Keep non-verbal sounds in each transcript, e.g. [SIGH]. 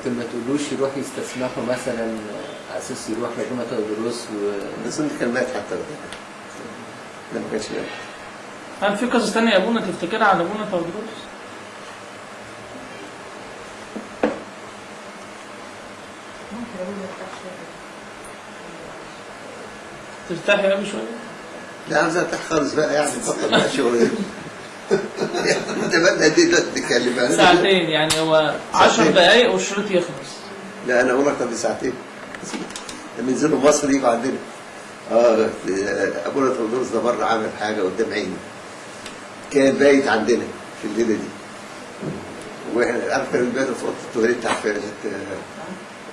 لكن ما تقولوش يروح يستسمحوا مثلا على أساس يروح لابونا تودروس و بس انت كان مات حتى وقتها. ده ما كانش مات هل في قصص تانية يا ابونا تفتكرها عن ابونا تودروس؟ ممكن أقول لك شوية ترتاحي قوي شوية؟ لا عاوز ارتاح خالص بقى يعني بطل بقى شغل دي تتكلم. يعني ساعتين يعني هو 10 ساعتين. دقايق والشريط يخلص. لا أنا أقول أكتر من ساعتين. لما ينزلوا مصر يجوا عندنا آه أبونا تودروس ده مرة عامل حاجة قدام عيني. كان بايت عندنا في الليلة دي. وإحنا عارف كان بيباتوا في أوضة التواليت تحت في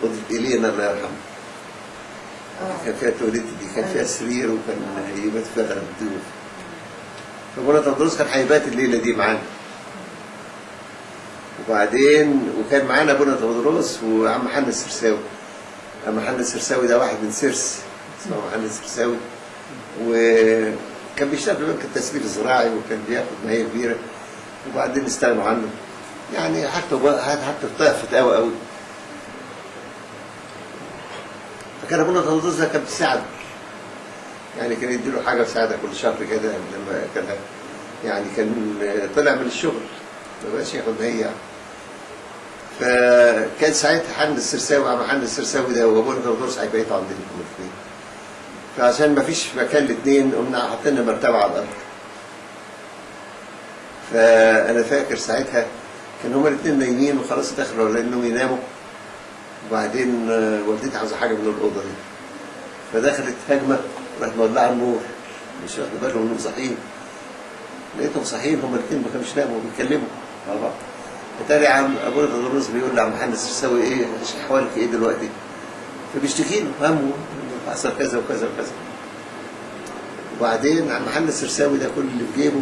أوضة الينا الله يرحمه. كان فيها التواليت دي كان فيها سرير وكان يبات فيها الضيوف فأبونا تودروس كان هيبات الليلة دي معانا. وبعدين وكان معانا ابونا تودروس وعم محمد السرساوي. عم محمد السرساوي ده واحد من سرس اسمه محمد السرساوي. وكان بيشتغل في بنك التسليف الزراعي وكان بياخد ماهية كبيرة. وبعدين استغنوا عنه. يعني حتى حتى ضعفت قوي قوي. فكان ابونا تودروس ده كان بيساعده يعني كان يديله حاجة مساعده كل شهر كده لما كان يعني كان طلع من الشغل. ما بقاش ياخد هي. يعني. فكان ساعتها حمد السرساوي عم حمد السرساوي ده وابونا تودروس هيبيتوا عندنا هما الاثنين فعشان ما فيش مكان الاثنين قمنا حاطين مرتبة على الأرض. فأنا فاكر ساعتها كان هما الاثنين نايمين وخلاص دخلوا لانهم يناموا. وبعدين والدتي عاوزة حاجة من الأوضة دي. فدخلت هجمة راحت مولعة النور. مش واخد بالهم إنهم صاحيين. لقيتهم صاحيين هما الاثنين ما كانوش ناموا بيتكلموا. بعض اتاري عم ابونا تدرس بيقول لعم محمد السرساوي إيه احوالك إيه دلوقتي؟ فبيشتكي له همه حصل كذا وكذا وكذا. وبعدين عم محمد السرساوي ده كل اللي في جيبه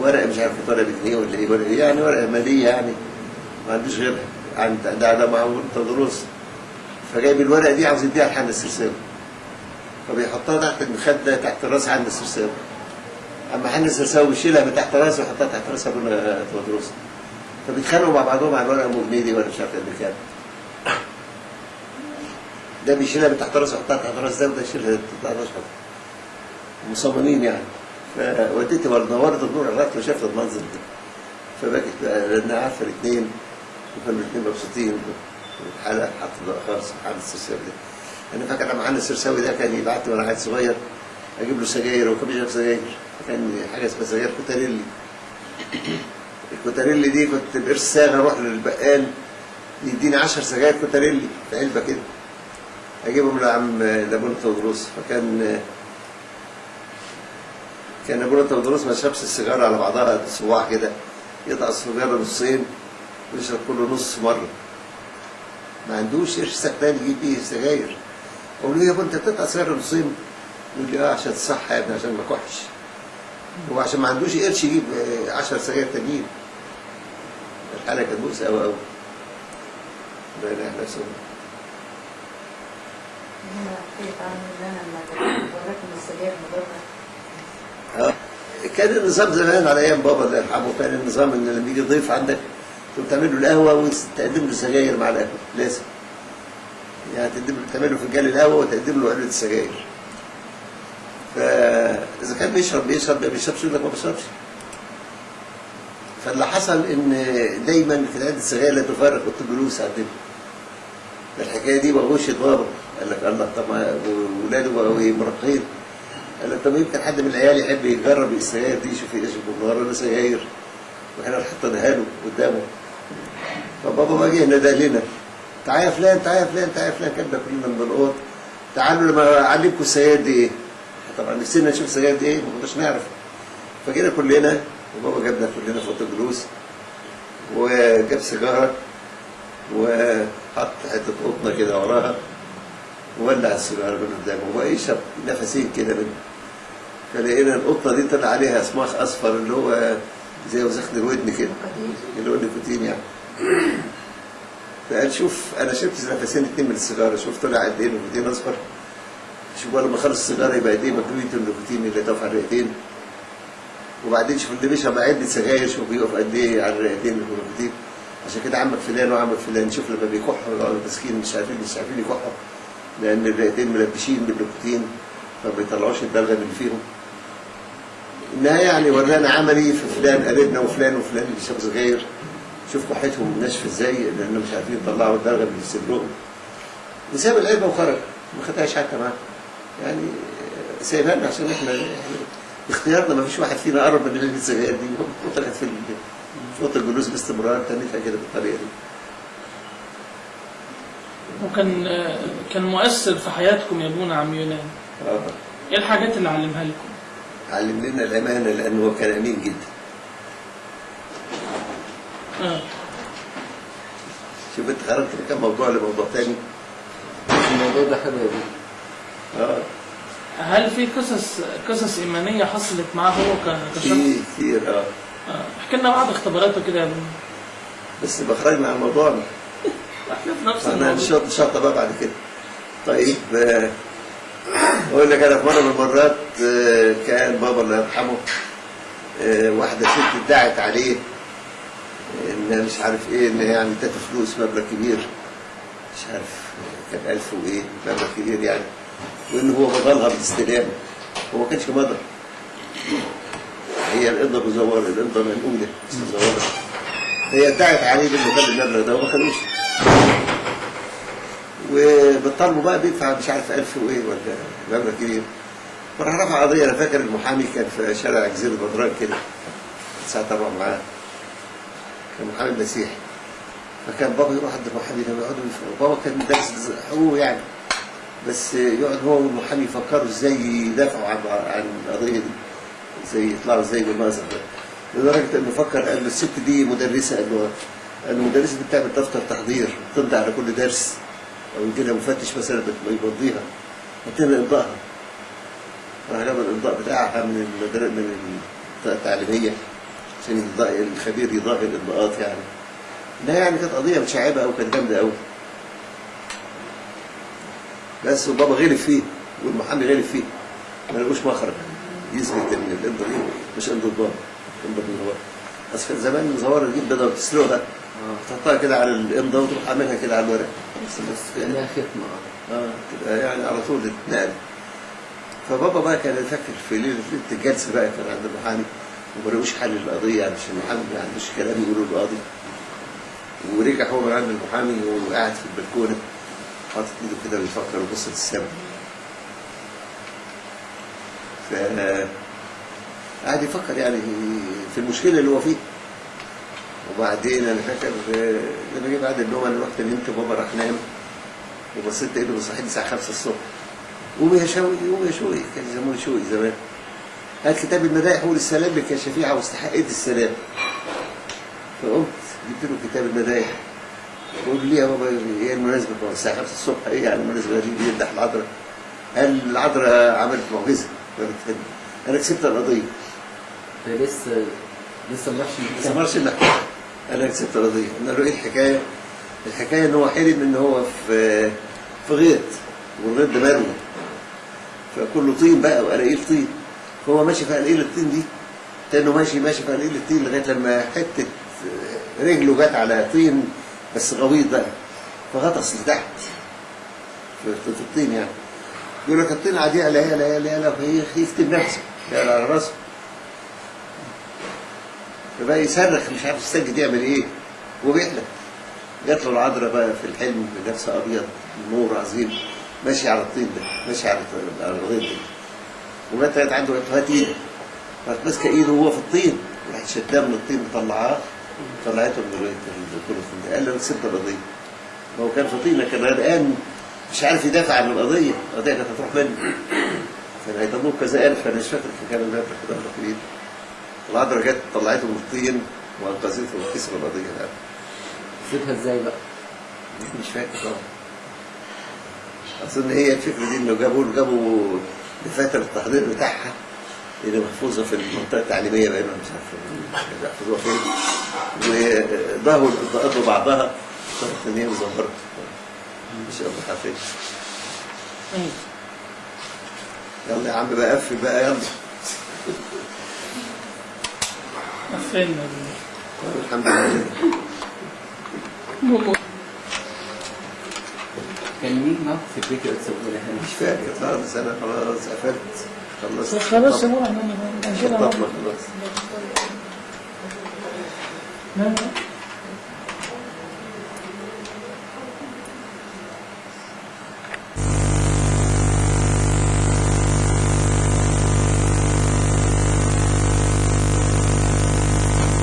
ورقة مش عارف ورقه بجنيه ولا إيه ولا إيه، يعني ورقة مالية يعني. ما عندوش غيرها عند ده ده مع ابونا تدرس. فجايب الورقة دي عاوز يديها لحمد السرساوي فبيحطها تحت المخدة تحت راس حمد السرساوي أما حمد السرساوي بيشيلها من تحت راسه ويحطها تحت راس ابونا تدرس فبيتخانقوا مع بعضهم على الورقة ام جنيه ولا مش عارف قد كام ده بيشيلها من تحت راسه يحطها تحت راس ده وده يشيلها تحت راسه. مصممين يعني. فوالدتي برضه نورت النور على الراتب وشافت المنظر ده. فبكت بقى لانها عارفه الاثنين وكانوا الاثنين مبسوطين. والحلقة حط خالص محمد السرساوي ده. أنا فاكر لما محمد السرساوي ده كان يبعت لي وأنا عيل صغير أجيب له سجاير وكان بيشرب سجاير؟ كان حاجة اسمها سجاير كوتاريلي الكوتاريلي دي كنت بقرش ساغ أروح للبقال يديني 10 سجاير كوتاريلي في علبة كده. أجيبهم لعم لابونا تودروس. فكان كان ابونا تودروس ما شربش السيجارة على بعضها صباع كده يقطع السيجارة نصين ويشرب كل نص مرة. ما عندوش قرش سكتان يجيب بيه سجاير. أقول له يا ابو أنت بتقطع سيجارة نصين؟ يقول لي آه عشان الصحه يا ابني عشان ما اكحش هو عشان ما عندوش قرش يجيب 10 سجاير تانيين. الحالة كانت بؤسه قوي قوي لما وراكم السجاير مضره آه. كان النظام زمان على أيام بابا الله يرحمه كان النظام إن لما يجي ضيف عندك تقوم تعمل له القهوة وتقدم له سجاير مع القهوه لازم. يعني تقدم له تعمل له فنجان القهوه وتقدم له علبة السجاير. فاذا كان بيشرب بيشرب ما بيشربش يقول لك ما بشربش فاللي حصل إن دايما في عده السجاير لا تفرق الجلوس عندنا الحكاية دي بغوش بابا قال لك الله طب ما ولاده بقوا إيه مراهقين قال لك طب يمكن حد من العيال يحب يجرب السجاير دي يشوف يشرب النهارده سجاير وإحنا حطيناها له قدامه. فبابا ما جه نادى لنا. تعالى يا فلان تعالى يا فلان تعالى يا فلان. كنا كلنا الأوض. تعالوا لما اعلمكم السجاير دي إيه؟ طبعا نفسنا نشوف السجاير دي إيه ما كناش نعرف. فجينا كلنا وبابا جابنا كلنا اوضه الجلوس وجاب سيجارة وحط حتة قطنة كده وراها وولع السيجارة من قدامه ويشرب نفسين كده منه فلقينا القطه دي طلع عليها صماخ أصفر اللي هو زي وسخن الودن كده اللي هو النيكوتين يعني. فقال شوف أنا شربت نفسين اتنين من السيجارة شوف طلع قد إيه أصفر. شوف لما خلص السيجارة يبقى قد إيه مكويه النيكوتين اللي طاف على الرئتين. وبعدين شوف اللي بيشرب علبه سجاير شوف بيقف قد إيه على الرئتين النيكوتين عشان كده عمك فلان وعمك فلان شوف لما بيكحوا يقعدوا مسكين مش عارفين مش عارفين يكحوا لأن الرئتين ملبشين بالنكتين فما بيطلعوش البلغم اللي فيهم. النهاية يعني ورانا عملي في فلان قريبنا وفلان وفلان اللي شاب صغير شوف كحتهم ناشفه إزاي لانهم مش عارفين يطلعوا البلغم اللي في صدرهم. وساب العلبة وخرج ما خدهاش حتى معاه. يعني سايبها لنا عشان إحنا يعني اختيارنا ما فيش واحد فينا قرب من علبه السجاير دي وطلعت في اوضه الجلوس باستمرار تنتها كده بالطريقة دي. وكان كان مؤثر في حياتكم يا ابونا عم يونان. آه. إيه الحاجات اللي علمها لكم؟ علم لنا الأمانة لأنه هو كان أمين جدا. آه. شوف أنت خرجت من كام موضوع لموضوع تاني؟ الموضوع ده حلو يا بيه آه هل في قصص قصص إيمانية حصلت معاه هو كشخص؟ كتير كتير آه. آه. احكي لنا بعض اختباراته كده يا بس بخرجنا عن موضوعنا [LAUGHS] إحنا في نفس الموضوع. نشاط نشاط بقى بعد كده. طيب آه، أقول لك أنا في مرة من المرات آه، كان بابا الله يرحمه آه، واحدة ست ادعت عليه إن مش عارف إيه إن هي عملت فلوس مبلغ كبير. مش عارف آه، كان ألف وإيه مبلغ كبير يعني. وان هو بضلها بالاستلام هو ما كانش مضى هي مزورة القبضه منقوله مش مزورة. هي ادعت عليه خد المبلغ ده وما خدوش. وبالطلب بقى بيدفع مش عارف 1000 وإيه ولا مبلغ كبير. فراح رفع قضية أنا فاكر المحامي كان في شارع جزيرة بدران كده ساعة طبعا معاه. كان محامي مسيحي. فكان بابا يروح عند المحامي ده ويقعدوا يف- بابا كان دارس حقوق يعني. بس يقعد هو والمحامي يفكروا إزاي يدافعوا عن عن القضية دي إزاي يطلعوا إزاي بالمأزق ده. لدرجة إنه فكر قال له الست دي مدرسة قال له المدرسة دي بتعمل دفتر تحضير تمضي على كل درس أو يجي لها مفتش مثلا بت- يمضيها يتم امضائها راح جاب الامضاء بتاعها من المدر... من التعليمية عشان الخبير يضاهي الامضاءات يعني. لا يعني كانت قضية متشعبة قوي كانت جامدة قوي بس وبابا غلب فيه والمحامي غلب فيه. ما لقوش مخرج. يثبت ان الامضه دي مش امضه بابا. امضه من هو بس كان زمان المزوره دي بدأوا تسلقها. تحطها كده على الامضه وتروح عاملها كده على الورق. بس بس يعني كانها ختمة. آه. آه تبقى يعني على طول تتنقل. فبابا بقى كان فاكر في ليلة ليله الجلسه بقى كان عند المحامي. وما لقوش حل للقضية يعني عشان المحامي ما عندوش كلام يقوله للقاضي ورجع هو من عند المحامي وقاعد في البلكونة. حاطط ايده كده بيفكر وبص للسما ف قاعد يفكر يعني في المشكلة اللي هو فيها. وبعدين أنا فاكر لما جه بعد النوم أنا رحت نمت بابا راح نام. وبصيت لقيته بيصحيني الساعة 5 الصبح. قوم يا شوقي قوم يا شوقي. كان يسموني شوقي زمان. هات كتاب المدايح قول السلام لك يا شفيعه واستحقيت السلام. فقمت جبت له كتاب المدايح. بقول لي يا بابا؟ إيه المناسبة بابا الساعة 5 الصبح. إيه يعني المناسبة؟ دي بيمدح العذراء قال العذراء عملت معجزة؟ أنا كسبت القضية. ده لسه لسه ما راحش ما. سمرش المحكمة أنا كسبت القضية. قلنا له إيه الحكاية؟ الحكاية إن هو حلم إن هو في في غيط والغيط ده مروي فكله طين بقى وقلاقيل طين فهو ماشي في قلاقيل الطين دي؟ كانه ماشي ماشي في قلاقيل الطين لغاية لما حتة رجله جت على طين بس غويط بقى. فغطس لتحت في, الطين يعني. يقول لك الطين عادي لا لا لا لا لا يكتب نفسه يعني على راسه. فبقى يصرخ مش عارف يستجد يعمل إيه. وبيحلم جات له العذراء بقى في الحلم بلبس أبيض نور عظيم. ماشي على الطين ده ماشي على الغيط ده. لقيت عنده هات إيدك راحت ماسكة إيده وهو في الطين. راحت شداه من الطين مطلعاه. طلعته من الكل ده قال له أنا كسبت القضية. ما هو كان في طينه كان غرقان مش عارف يدافع عن القضية. القضية كانت هتروح منه كان هيضموه كذا ألف أنا مش فاكر كان المبلغ كده كبير العذراء جت طلعته من الطين وأنقذته وكسب القضية ده كسبها إزاي بقى؟ مش فاكر طبعا. أظن هي الفكرة دي إنه جابوا جابوا دفاتر التحضير بتاعها. اللي محفوظة في المنطقة التعليمية بقى مش عارف يحفظوها فين؟ وضهوا القضاءات ببعضها طلعت إن هي شاء الله حافظ. أيوة. يلا يا عم بقى قفل بقى يلا. قفلنا. الحمد لله. كان مين معاكم في البيت ابو هاني؟ مش فاكر خالص أنا خلاص قفلت. خلصت خلاص مرة إحنا طب خلاص لا لا